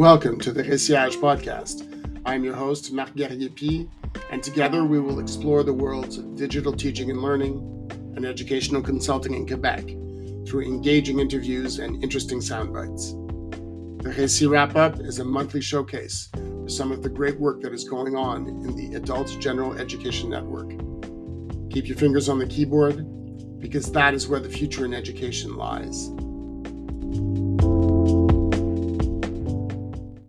Welcome to the Réciage podcast. I'm your host, Marc Guerrier and together we will explore the worlds of digital teaching and learning and educational consulting in Quebec through engaging interviews and interesting soundbites. The RÉCIT Wrap Up is a monthly showcase for some of the great work that is going on in the Adult General Education Network. Keep your fingers on the keyboard because that is where the future in education lies.